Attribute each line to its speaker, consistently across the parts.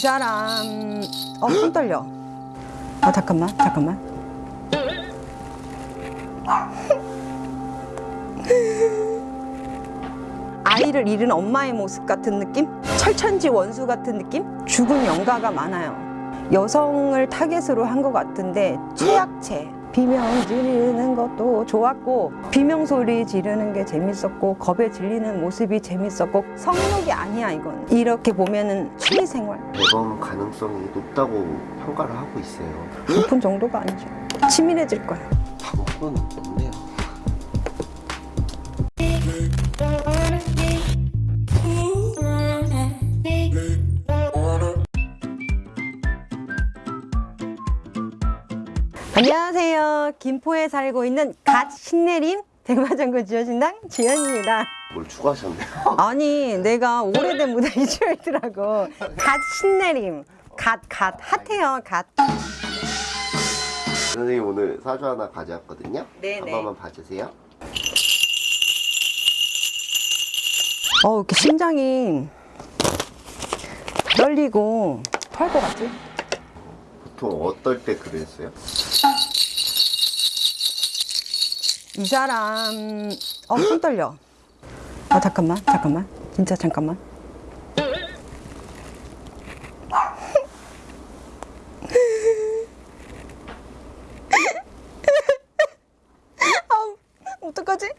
Speaker 1: 사람 어 손 떨려 아 잠깐만 잠깐만 아이를 잃은 엄마의 모습 같은 느낌? 철천지 원수 같은 느낌? 죽은 영가가 많아요 여성을 타겟으로 한 것 같은데 최약체 비명 지르는 것도 좋았고 비명 소리 지르는 게 재밌었고 겁에 질리는 모습이 재밌었고 성욕이 아니야 이건 이렇게 보면은 취미생활
Speaker 2: 대범 가능성이 높다고 평가를 하고 있어요.
Speaker 1: 높은 정도가 아니죠 치밀해질 거야
Speaker 2: 방법은 없네요.
Speaker 1: 안녕하세요 김포에 살고 있는 갓 신내림 백마장군 지어신당 지연입니다
Speaker 2: 뭘 추가하셨네요.
Speaker 1: 아니 내가 오래된 무대 이주했더라고 갓 신내림 갓 갓 핫해요 갓
Speaker 2: 선생님 오늘 사주 하나 가져왔거든요.
Speaker 1: 네네.
Speaker 2: 한 번만 봐주세요.
Speaker 1: 어 이렇게 심장이 떨리고 토할 것 같지?
Speaker 2: 보통 어떨 때 그랬어요?
Speaker 1: 이 사람 어 손 떨려 아 잠깐만 잠깐만 진짜 잠깐만 아 어떡하지?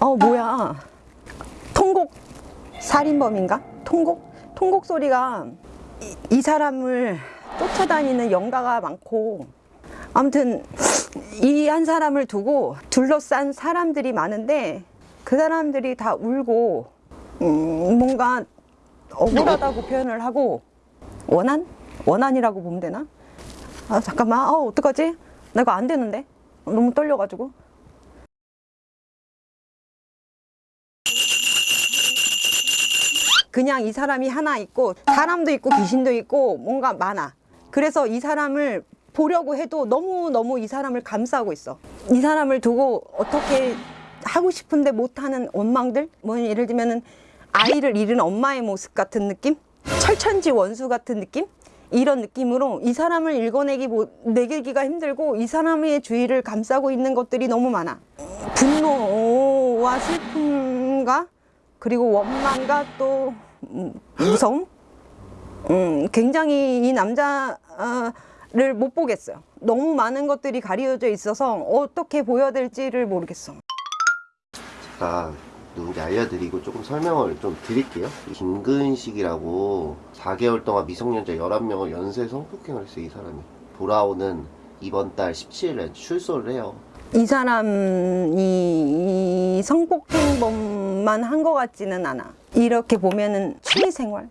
Speaker 1: 어 뭐야 통곡 살인범인가? 통곡? 통곡 소리가 이, 이 사람을 쫓아다니는 영가가 많고 아무튼 이 한 사람을 두고 둘러싼 사람들이 많은데 그 사람들이 다 울고 음, 뭔가 억울하다고 표현을 하고 원한? 원한이라고 보면 되나? 아 잠깐만 아 어떡하지? 나 이거 안 되는데 너무 떨려가지고 그냥 이 사람이 하나 있고 사람도 있고 귀신도 있고 뭔가 많아 그래서 이 사람을 보려고 해도 너무너무 이 사람을 감싸고 있어. 이 사람을 두고 어떻게 하고 싶은데 못하는 원망들? 뭐 예를 들면은 아이를 잃은 엄마의 모습 같은 느낌? 철천지 원수 같은 느낌? 이런 느낌으로 이 사람을 읽어내기 뭐, 내기가 힘들고 이 사람의 주위를 감싸고 있는 것들이 너무 많아. 분노와 슬픔과 그리고 원망과 또 음, 무서움 음, 굉장히 이 남자를 못 보겠어요 너무 많은 것들이 가려져 있어서 어떻게 보여야 될지를 모르겠어
Speaker 2: 제가 누군지 알려드리고 조금 설명을 좀 드릴게요. 김근식이라고 4개월 동안 미성년자 11명을 연쇄 성폭행을 했어요, 이 사람이. 돌아오는 이번 달 17일에 출소를 해요.
Speaker 1: 이 사람이 이 성폭행범만 한 것 같지는 않아 이렇게 보면은 취미생활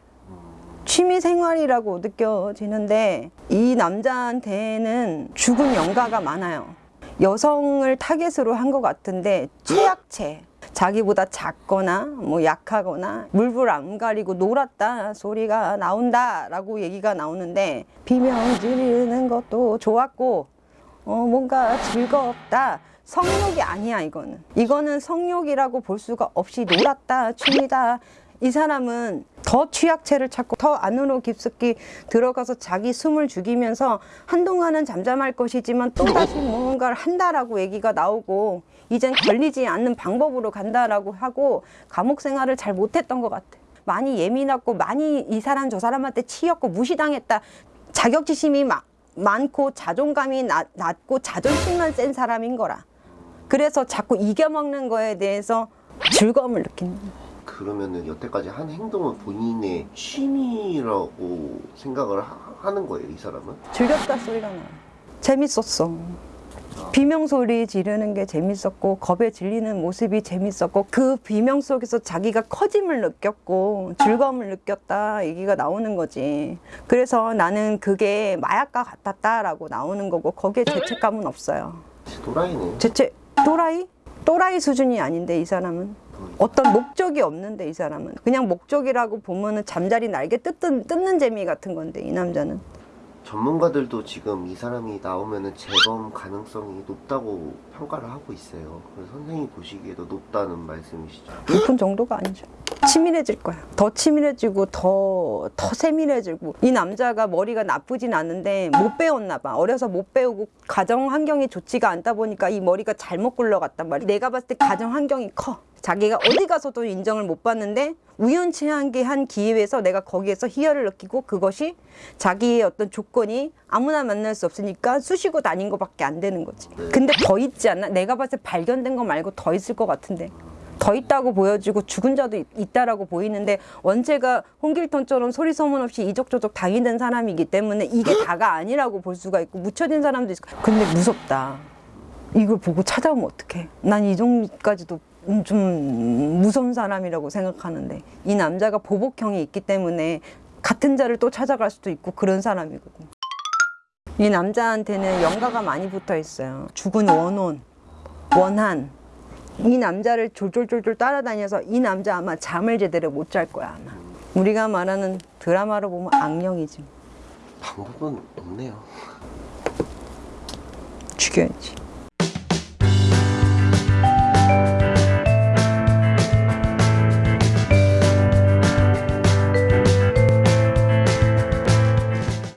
Speaker 1: 취미생활이라고 느껴지는데 이 남자한테는 죽은 영가가 많아요 여성을 타겟으로 한 것 같은데 최약체 자기보다 작거나 뭐 약하거나 물불 안 가리고 놀았다 소리가 나온다 라고 얘기가 나오는데 비명 지르는 것도 좋았고 어, 뭔가 즐겁다. 성욕이 아니야, 이거는. 이거는 성욕이라고 볼 수가 없이 놀았다, 취미다. 이 사람은 더 취약체를 찾고 더 안으로 깊숙이 들어가서 자기 숨을 죽이면서 한동안은 잠잠할 것이지만 또다시 무언가를 한다라고 얘기가 나오고 이젠 걸리지 않는 방법으로 간다라고 하고 감옥 생활을 잘 못했던 것 같아. 많이 예민했고 많이 이 사람 저 사람한테 치였고 무시당했다. 자격지심이 막 많고 자존감이 낮, 낮고 자존심만 센 사람인 거라. 그래서 자꾸 이겨먹는 거에 대해서 즐거움을 거야.
Speaker 2: 그러면은 여태까지 한 행동은 본인의 취미라고 생각을 하, 는 거예요, 이 사람은?
Speaker 1: 즐겼다 소리가 나. 재밌었어. 비명 소리 지르는 게 재밌었고 겁에 질리는 모습이 재밌었고 그 비명 속에서 자기가 커짐을 느꼈고 즐거움을 느꼈다 얘기가 나오는 거지 그래서 나는 그게 마약과 같았다라고 나오는 거고 거기에 죄책감은 없어요
Speaker 2: 도라이네.
Speaker 1: 죄책 또라이? 또라이 수준이 아닌데 이 사람은 어떤 목적이 없는데 이 사람은 그냥 목적이라고 보면은 잠자리 날개 뜯는, 뜯는 재미 같은 건데 이 남자는
Speaker 2: 전문가들도 지금 이 사람이 나오면은 재범 가능성이 높다고 평가를 하고 있어요. 그래서 선생님이 보시기에도 높다는 말씀이시죠.
Speaker 1: 높은 정도가 아니죠. 치밀해질 거야. 더 치밀해지고 더, 더 세밀해지고. 이 남자가 머리가 나쁘진 않은데 못 배웠나 봐. 어려서 못 배우고 가정 환경이 좋지가 않다 보니까 이 머리가 잘못 굴러갔단 말이야. 내가 봤을 때 가정 환경이 커. 자기가 어디 가서도 인정을 못 받는데 우연치 않게 한 기회에서 내가 거기에서 희열을 느끼고 그것이 자기의 어떤 조건이 아무나 만날 수 없으니까 쑤시고 다닌 것밖에 안 되는 거지. 근데 더 있지 않나? 내가 봤을 때 발견된 거 말고 더 있을 것 같은데. 더 있다고 보여지고 죽은 자도 있- 있다라고 보이는데 원체가 홍길동처럼 소리 소문 없이 이적저적 당이된 사람이기 때문에 이게 다가 아니라고 볼 수가 있고 묻혀진 사람도 있고 근데 무섭다 이걸 보고 찾아오면 어떡해 난 이 정도까지도 음, 좀 무서운 사람이라고 생각하는데 이 남자가 보복형이 있기 때문에 같은 자를 또 찾아갈 수도 있고 그런 사람이거든 이 남자한테는 영가가 많이 붙어 있어요. 죽은 원혼 원한. 이 남자를 졸졸졸졸 따라다녀서 이 남자 아마 잠을 제대로 못 잘 거야 아마. 우리가 말하는 드라마로 보면 악령이지.
Speaker 2: 방법은 없네요.
Speaker 1: 죽여야지